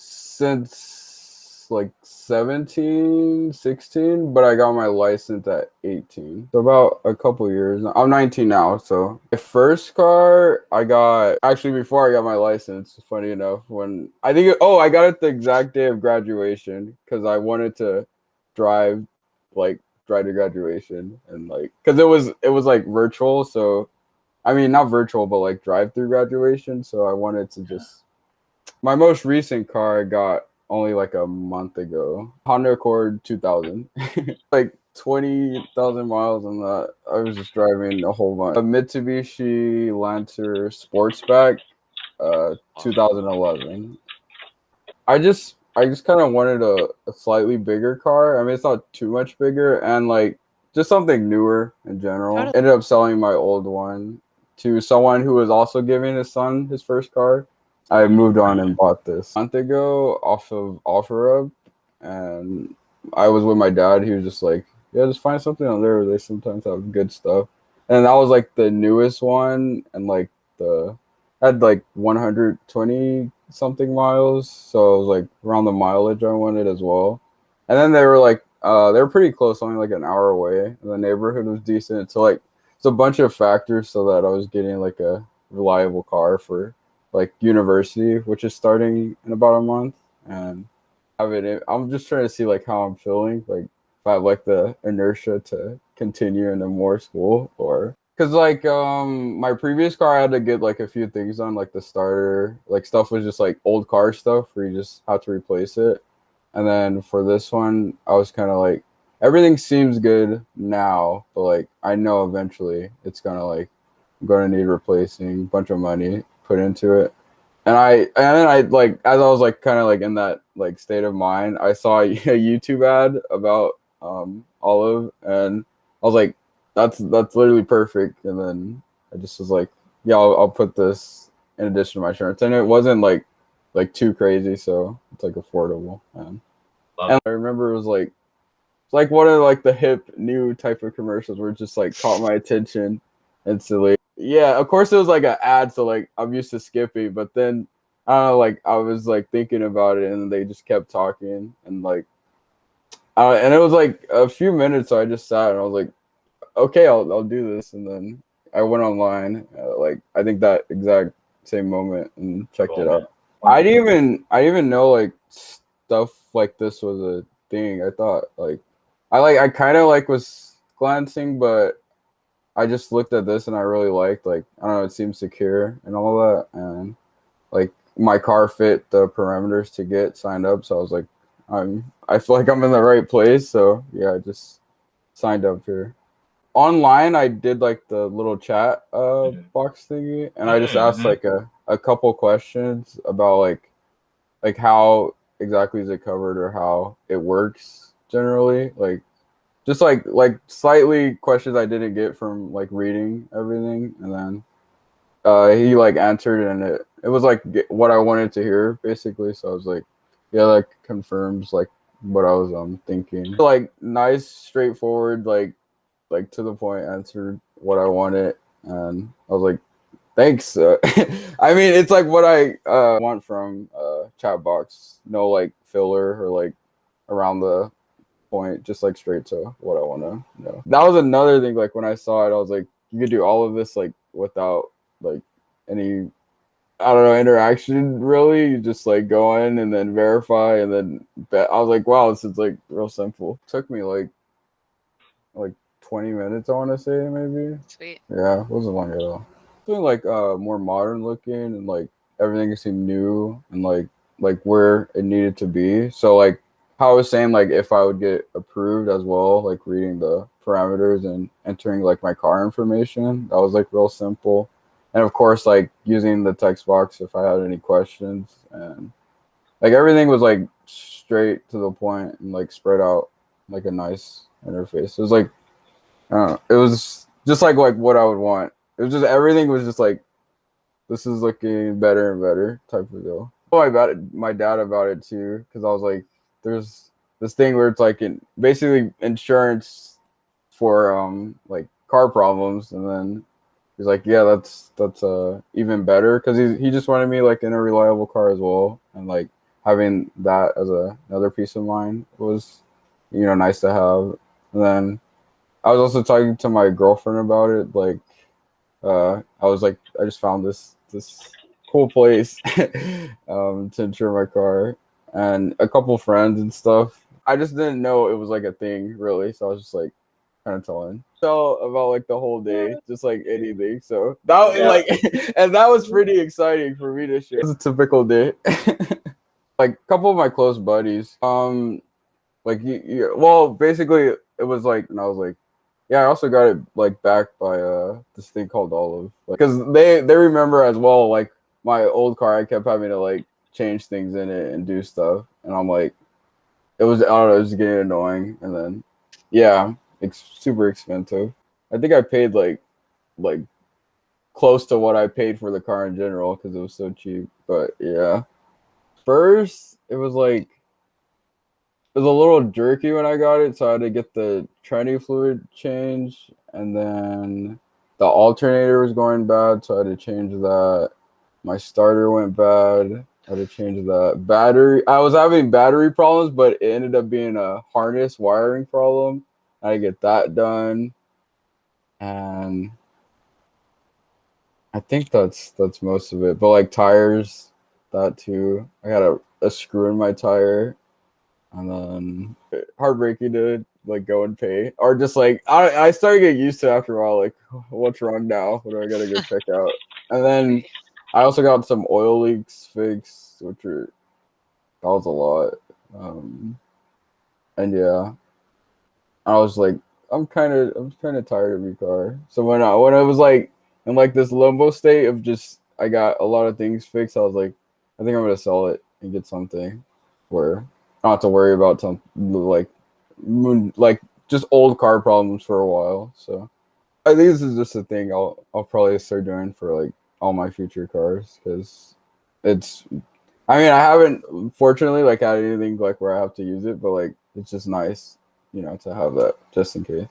since like 17, 16, but I got my license at 18. So about a couple years. Now. I'm 19 now, so my first car I got actually before I got my license. Funny enough, when I think oh I got it the exact day of graduation because I wanted to drive like drive to graduation and like because it was it was like virtual, so I mean not virtual but like drive through graduation. So I wanted to just my most recent car I got only like a month ago. Honda Accord 2000. like 20,000 miles on that. I was just driving a whole bunch. A Mitsubishi Lancer Sportback uh 2011. I just I just kind of wanted a, a slightly bigger car. I mean, it's not too much bigger and like just something newer in general. Ended up selling my old one to someone who was also giving his son his first car. I moved on and bought this a month ago off of OfferUp, and I was with my dad. He was just like, "Yeah, just find something on there. They sometimes have good stuff." And that was like the newest one, and like the had like 120 something miles, so it was like around the mileage I wanted as well. And then they were like, uh, they were pretty close, only like an hour away. The neighborhood was decent, so like it's a bunch of factors so that I was getting like a reliable car for like university, which is starting in about a month, and I mean, I'm just trying to see like how I'm feeling, like if I have like the inertia to continue into more school or because like um my previous car I had to get like a few things on like the starter like stuff was just like old car stuff where you just have to replace it. And then for this one I was kind of like everything seems good now but like I know eventually it's gonna like I'm gonna need replacing bunch of money put into it. And I and then I like as I was like kind of like in that like state of mind, I saw a YouTube ad about um Olive and I was like, that's that's literally perfect. And then I just was like, yeah, I'll, I'll put this in addition to my insurance. And it wasn't like like too crazy, so it's like affordable. And, and I remember it was like like one of like the hip new type of commercials where it just like caught my attention instantly yeah, of course it was like an ad, so like I'm used to Skippy, but then I don't know, like I was like thinking about it, and they just kept talking, and like, uh, and it was like a few minutes, so I just sat and I was like, okay, I'll I'll do this, and then I went online, uh, like I think that exact same moment, and checked it out. I didn't even I even know like stuff like this was a thing. I thought like I like I kind of like was glancing, but I just looked at this and I really liked like I don't know, it seems secure and all that and like my car fit the parameters to get signed up. So I was like, I'm I feel like I'm in the right place. So yeah, I just signed up here. Online I did like the little chat uh box thingy and I just asked mm-hmm. like a, a couple questions about like like how exactly is it covered or how it works generally. Like just like like slightly questions I didn't get from like reading everything, and then uh, he like answered, and it it was like what I wanted to hear basically. So I was like, yeah, like confirms like what I was um thinking. Like nice, straightforward, like like to the point answered what I wanted, and I was like, thanks. Uh, I mean, it's like what I uh, want from uh, chat box. No like filler or like around the point, just like straight to what I want to know. That was another thing. Like when I saw it, I was like, you could do all of this like without like any, I don't know, interaction really. You just like go in and then verify and then bet. I was like, wow, this is like real simple. It took me like like 20 minutes, I want to say maybe. Sweet. Yeah, it wasn't long at all. Doing like uh more modern looking and like everything seemed new and like like where it needed to be. So like how I was saying, like if I would get approved as well, like reading the parameters and entering like my car information, that was like real simple. And of course, like using the text box if I had any questions and like everything was like straight to the point and like spread out like a nice interface. It was like, uh, it was just like like what I would want. It was just everything was just like, this is looking better and better type of deal. Oh, I about it, my dad about it too because I was like, there's this thing where it's like in, basically insurance for um like car problems and then he's like yeah that's that's uh even better because he, he just wanted me like in a reliable car as well and like having that as a, another piece of mind was, you know, nice to have. And then I was also talking to my girlfriend about it. Like, uh, I was like, I just found this this cool place um, to insure my car, and a couple friends and stuff. I just didn't know it was like a thing really, so I was just like kind of telling tell about like the whole day, just like anything. So that yeah. like, and that was pretty exciting for me to share. It's a typical day. like a couple of my close buddies, um, like you, you, well, basically it was like, and I was like, yeah, I also got it like backed by uh this thing called Olive, because like, they they remember as well. Like my old car, I kept having to like change things in it and do stuff, and I'm like, it was I don't know, it was getting annoying, and then yeah, it's super expensive. I think I paid like like close to what I paid for the car in general because it was so cheap. But yeah, first it was like it was a little jerky when I got it, so I had to get the tranny fluid changed, and then the alternator was going bad, so I had to change that. My starter went bad. Had to change that. Battery, I was having battery problems, but it ended up being a harness wiring problem. I get that done, and I think that's that's most of it. But like tires, that too. I got a, a screw in my tire and then heartbreaking to like go and pay or just like I, I started getting used to after a while like what's wrong now what do i gotta go check out and then i also got some oil leaks fixed which are that was a lot um and yeah i was like i'm kind of i'm kind of tired of your car so when i when i was like in like this limbo state of just i got a lot of things fixed i was like i think i'm gonna sell it and get something where not have to worry about some like like just old car problems for a while. So I think this is just a thing I'll I'll probably start doing for like all my future cars because it's. I mean, I haven't fortunately like had anything like where I have to use it, but like it's just nice, you know, to have that just in case.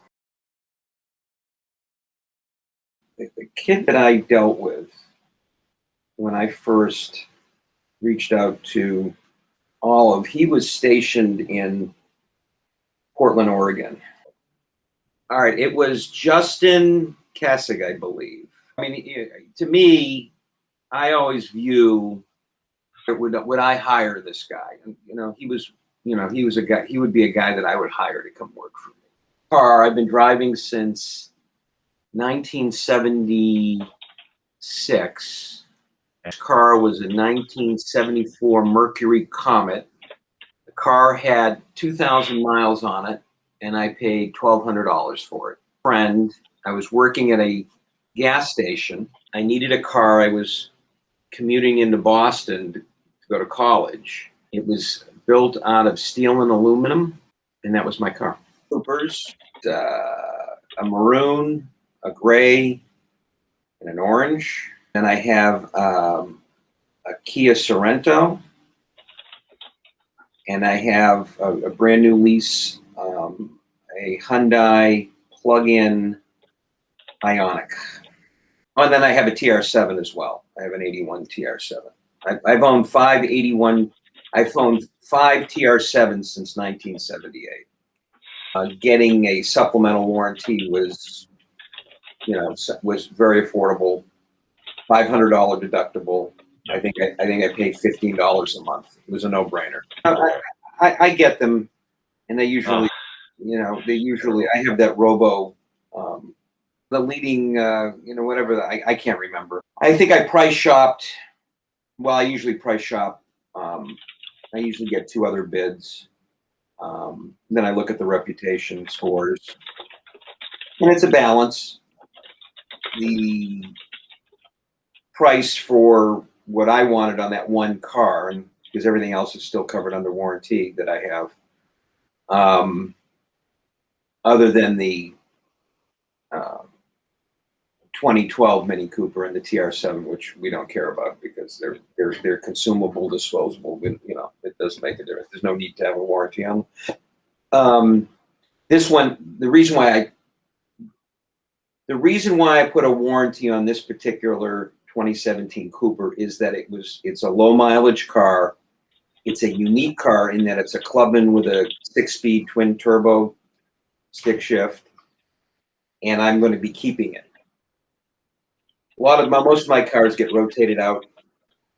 The, kid that I dealt with when I first reached out to Olive, he was stationed in Portland, Oregon. All right, it was Justin Kessig, I believe. I mean, to me, I always view would would I hire this guy? You know, he was, you know, he was a guy. He would be a guy that I would hire to come work for me. Car I've been driving since 1976 This car was a 1974 Mercury Comet. The car had 2,000 miles on it, and I paid $1,200 for it. Friend, I was working at a gas station. I needed a car. I was commuting into Boston to go to college. It was built out of steel and aluminum, and that was my car. Coopers, uh, a maroon, a gray, and an orange. And I have um, a Kia Sorento. And I have a, a brand new lease, um, a Hyundai plug-in Ioniq. Oh, and then I have a TR7 as well. I have an 81 TR7. I, I've owned five 81, I've owned five TR7s since 1978. Uh, getting a supplemental warranty was, you know, was very affordable $500 deductible. I think I, I think I paid fifteen dollars a month. It was a no-brainer. I, I, I, get them, and they usually, oh. you know, they usually. I have that Robo, the leading, uh, you know, whatever. The, I I can't remember. I think I price shopped. Well, I usually price shop. Um, I usually get two other bids. Um, then I look at the reputation scores, and it's a balance. The price for what I wanted on that one car, and because everything else is still covered under warranty that I have. Um, other than the 2012 Mini Cooper and the TR7, which we don't care about because they're they're they're consumable, disposable. You know, it doesn't make a difference. There's no need to have a warranty on them. Um, this one, the reason why I the reason why I put a warranty on this particular 2017 Cooper is that it was it's a low mileage car It's a unique car in that it's a Clubman with a six-speed twin turbo stick shift, and I'm going to be keeping it. A lot of my, most of my cars get rotated out.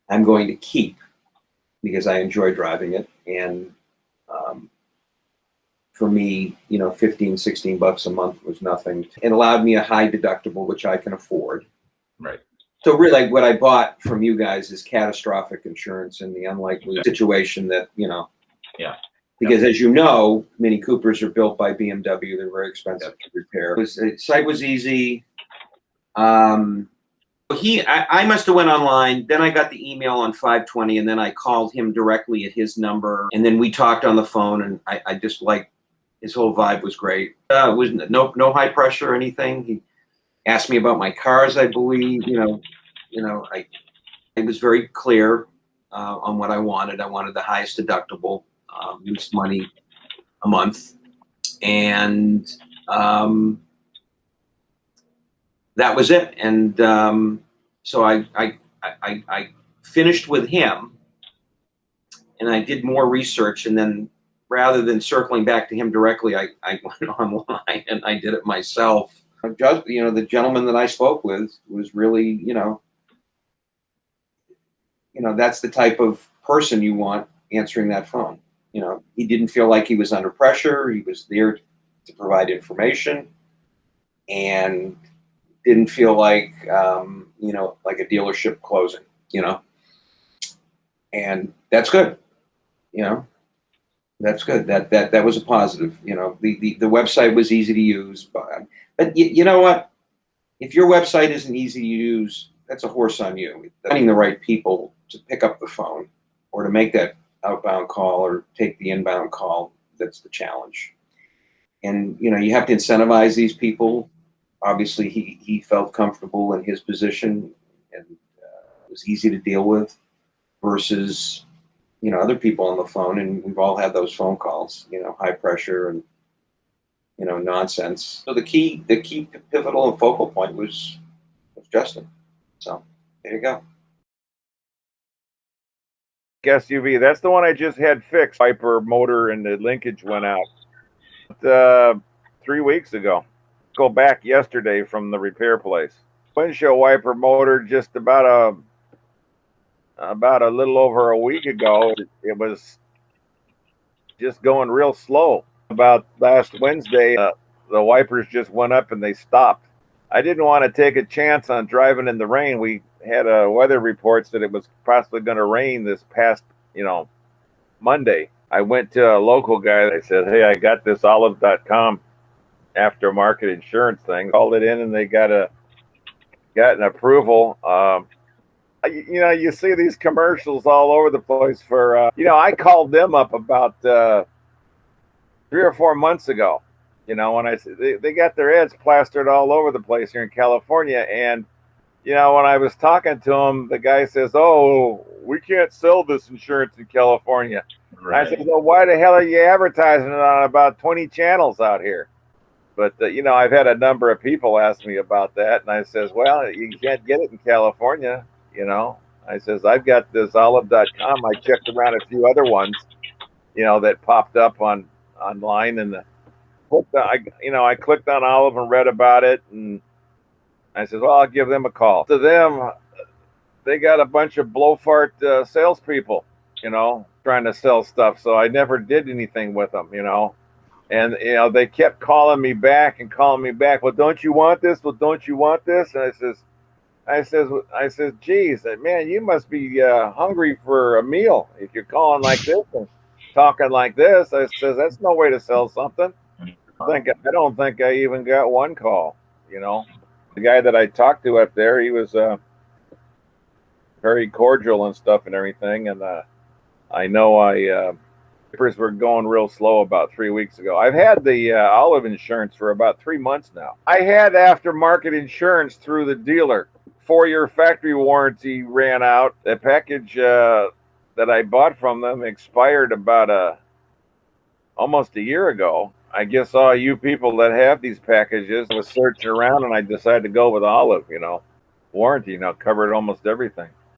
I'm going to keep because I enjoy driving it. And um, for me, you know, 15, 16 bucks a month was nothing. It allowed me a high deductible, which I can afford. Right. So really, what I bought from you guys is catastrophic insurance in the unlikely situation that, you know. Yeah. Because as you know, Mini Coopers are built by BMW. They're very expensive to repair. It was, site was easy. Um, he, I, I must have went online. Then I got the email on 520, and then I called him directly at his number, and then we talked on the phone. And I, I just like his whole vibe was great. Uh, was no no high pressure or anything. He asked me about my cars. I believe you know, you know, I it was very clear uh, on what I wanted. I wanted the highest deductible, um, least money a month, and um, that was it. And um, so I, I, I, I finished with him and I did more research. And then rather than circling back to him directly, I, I went online and I did it myself. Just, you know, the gentleman that I spoke with was really, you know, you know, that's the type of person you want answering that phone. You know, he didn't feel like he was under pressure. He was there to provide information and didn't feel like um, you know like a dealership closing you know? And that's good you know? That's good. That that that was a positive you know? The the, the website was easy to use but but you, you know what? If your website isn't easy to use that's a horse on you. Finding the right people to pick up the phone or to make that outbound call or take the inbound call that's the challenge. And you know you have to incentivize these people obviously he, he felt comfortable in his position and uh, was easy to deal with versus you know other people on the phone and we've all had those phone calls you know high pressure and you know nonsense so the key the key pivotal and focal point was was justin so there you go SUV. That's the one I just had fixed. Wiper motor and the linkage went out uh, three weeks ago go back yesterday from the repair place. Windshield wiper motor just about a about a little over a week ago. It was just going real slow. About last Wednesday, uh, the wipers just went up and they stopped. I didn't want to take a chance on driving in the rain. We had a weather reports that it was possibly going to rain this past, you know, Monday. I went to a local guy. I said, "Hey, I got this olive.com aftermarket insurance thing. Called it in and they got a got an approval. Um, you, you, know, you see these commercials all over the place for. Uh, you know, I called them up about uh, three or four months ago. You know, when I they, they got their ads plastered all over the place here in California, and you know, when I was talking to him, the guy says, "Oh, we can't sell this insurance in California." Right. I said, "Well, why the hell are you advertising it on about twenty channels out here?" But uh, you know, I've had a number of people ask me about that, and I says, "Well, you can't get it in California." You know, I says, "I've got this Olive.com. I checked around a few other ones, you know, that popped up on online, and the, I, you know, I clicked on Olive and read about it, and I says, "Well, I'll give them a call." To them, they got a bunch of blowfart uh, salespeople, you know, trying to sell stuff. So I never did anything with them, you know and you know they kept calling me back and calling me back. Well, don't you want this? Well, don't you want this? And I says, I says, I says, geez, man, you must be uh, hungry for a meal if you're calling like this and talking like this. I says, that's no way to sell something. I think I don't think I even got one call. You know, the guy that I talked to up there, he was uh, very cordial and stuff and everything. And uh, I know I. Uh, papers were going real slow about three weeks ago. I've had the uh, olive insurance for about three months now. I had aftermarket insurance through the dealer. Four year factory warranty ran out. The package uh, that I bought from them expired about a almost a year ago. I guess all you people that have these packages I was searching around and I decided to go with olive, you know. Warranty, you know, covered almost everything.